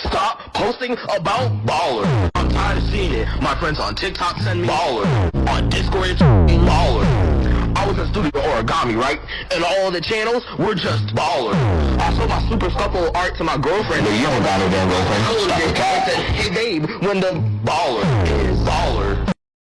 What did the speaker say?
Stop posting about baller. I'm tired of seeing it. My friends on TikTok send me baller. On Discord it's baller. I was in studio origami, right? And all the channels were just baller. I sold my super scuffle art to my girlfriend. But you don't got no damn girlfriend. I Stop the cat. said, hey babe, when the baller.